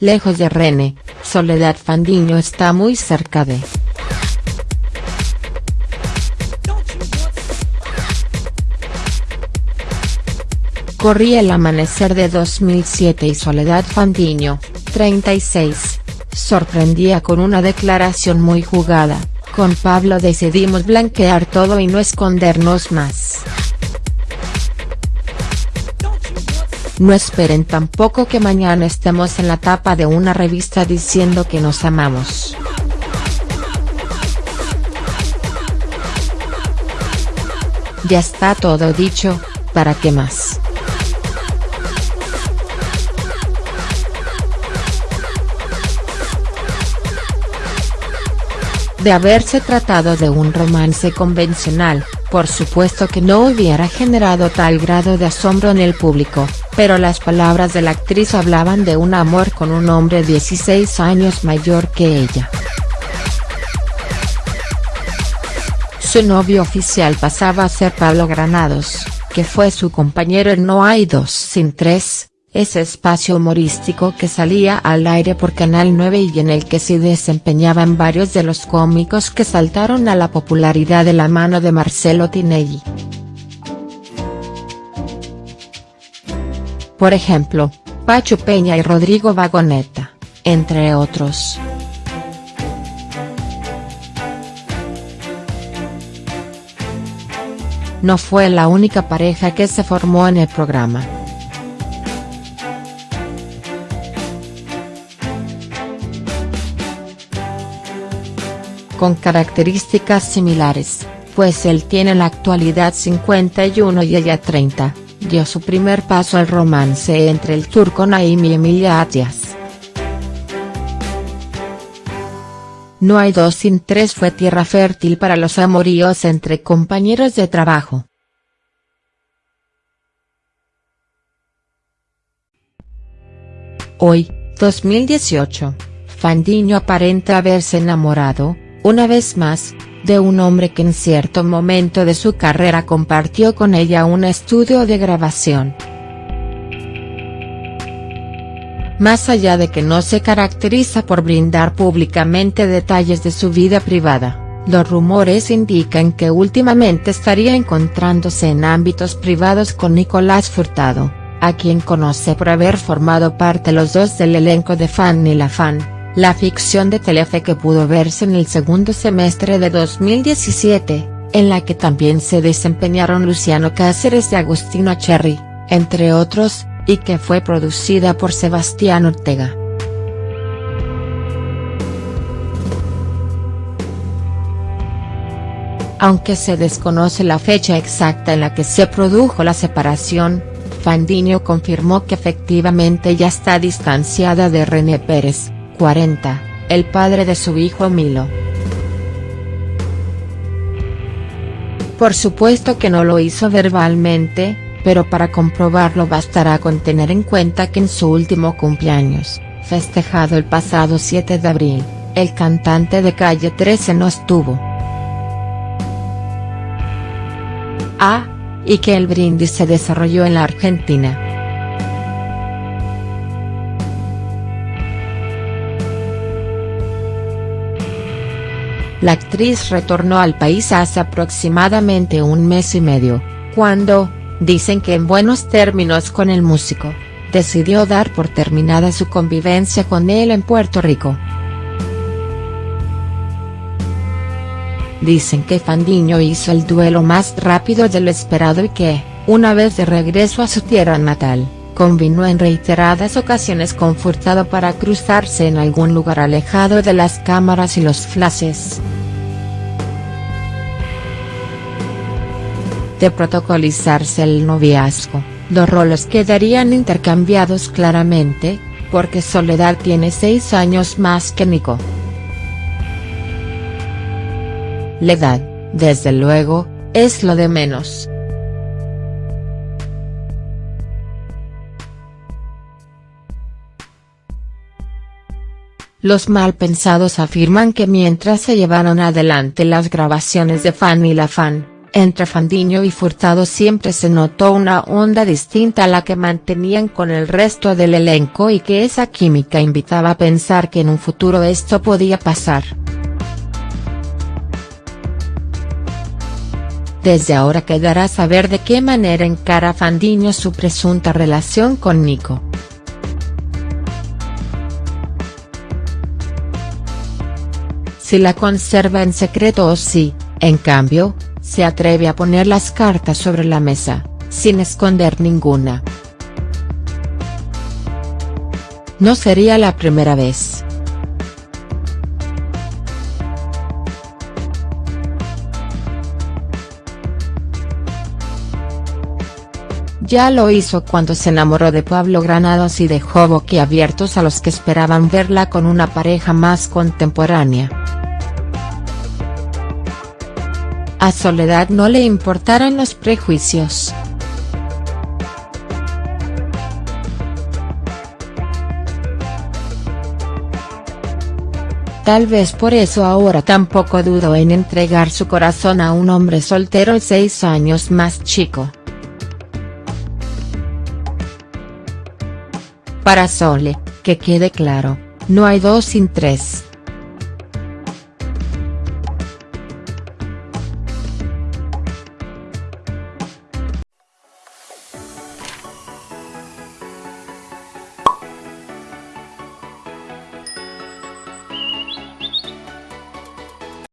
lejos de René, Soledad Fandiño está muy cerca de. Corría el amanecer de 2007 y Soledad Fandiño, 36, sorprendía con una declaración muy jugada, con Pablo decidimos blanquear todo y no escondernos más. No esperen tampoco que mañana estemos en la tapa de una revista diciendo que nos amamos. Ya está todo dicho, ¿para qué más?. De haberse tratado de un romance convencional, por supuesto que no hubiera generado tal grado de asombro en el público, pero las palabras de la actriz hablaban de un amor con un hombre 16 años mayor que ella. Su novio oficial pasaba a ser Pablo Granados, que fue su compañero en No hay dos sin tres, ese espacio humorístico que salía al aire por Canal 9 y en el que se desempeñaban varios de los cómicos que saltaron a la popularidad de la mano de Marcelo Tinelli. Por ejemplo, Pacho Peña y Rodrigo Vagoneta, entre otros. No fue la única pareja que se formó en el programa. Con características similares, pues él tiene en la actualidad 51 y ella 30, dio su primer paso al romance entre el turco Naim y Emilia Atias. No hay dos sin tres fue tierra fértil para los amoríos entre compañeros de trabajo. Hoy, 2018, Fandiño aparenta haberse enamorado, una vez más, de un hombre que en cierto momento de su carrera compartió con ella un estudio de grabación. Más allá de que no se caracteriza por brindar públicamente detalles de su vida privada, los rumores indican que últimamente estaría encontrándose en ámbitos privados con Nicolás Furtado, a quien conoce por haber formado parte los dos del elenco de Fan y la Fan la ficción de Telefe que pudo verse en el segundo semestre de 2017, en la que también se desempeñaron Luciano Cáceres y Agustino Cherry, entre otros, y que fue producida por Sebastián Ortega. Aunque se desconoce la fecha exacta en la que se produjo la separación, Fandiño confirmó que efectivamente ya está distanciada de René Pérez, 40, el padre de su hijo Milo. Por supuesto que no lo hizo verbalmente, pero para comprobarlo bastará con tener en cuenta que en su último cumpleaños, festejado el pasado 7 de abril, el cantante de Calle 13 no estuvo. Ah, y que el brindis se desarrolló en la Argentina. La actriz retornó al país hace aproximadamente un mes y medio, cuando, dicen que en buenos términos con el músico, decidió dar por terminada su convivencia con él en Puerto Rico. Dicen que Fandiño hizo el duelo más rápido de lo esperado y que, una vez de regreso a su tierra natal, combinó en reiteradas ocasiones con Furtado para cruzarse en algún lugar alejado de las cámaras y los flashes. De protocolizarse el noviazgo, los roles quedarían intercambiados claramente, porque Soledad tiene seis años más que Nico. La edad, desde luego, es lo de menos. Los malpensados afirman que mientras se llevaron adelante las grabaciones de Fan y la Fan, Entre Fandiño y Furtado siempre se notó una onda distinta a la que mantenían con el resto del elenco y que esa química invitaba a pensar que en un futuro esto podía pasar. Desde ahora quedará saber de qué manera encara Fandiño su presunta relación con Nico. Si la conserva en secreto o si, en cambio, se atreve a poner las cartas sobre la mesa, sin esconder ninguna. No sería la primera vez. Ya lo hizo cuando se enamoró de Pablo Granados y dejó boquiabiertos a los que esperaban verla con una pareja más contemporánea. A Soledad no le importaron los prejuicios. Tal vez por eso ahora tampoco dudó en entregar su corazón a un hombre soltero seis años más chico. Para Sole, que quede claro, no hay dos sin tres.